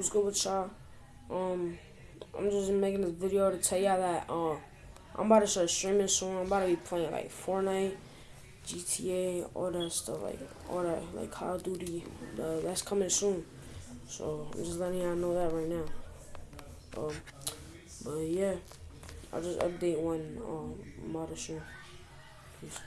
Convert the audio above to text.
what's good with y'all? Um, I'm just making this video to tell y'all that uh, I'm about to start streaming soon. I'm about to be playing like Fortnite, GTA, all that stuff, like all that, like Call of Duty. The, that's coming soon. So I'm just letting y'all know that right now. Um, but yeah, I'll just update when um, I'm about to stream. Peace.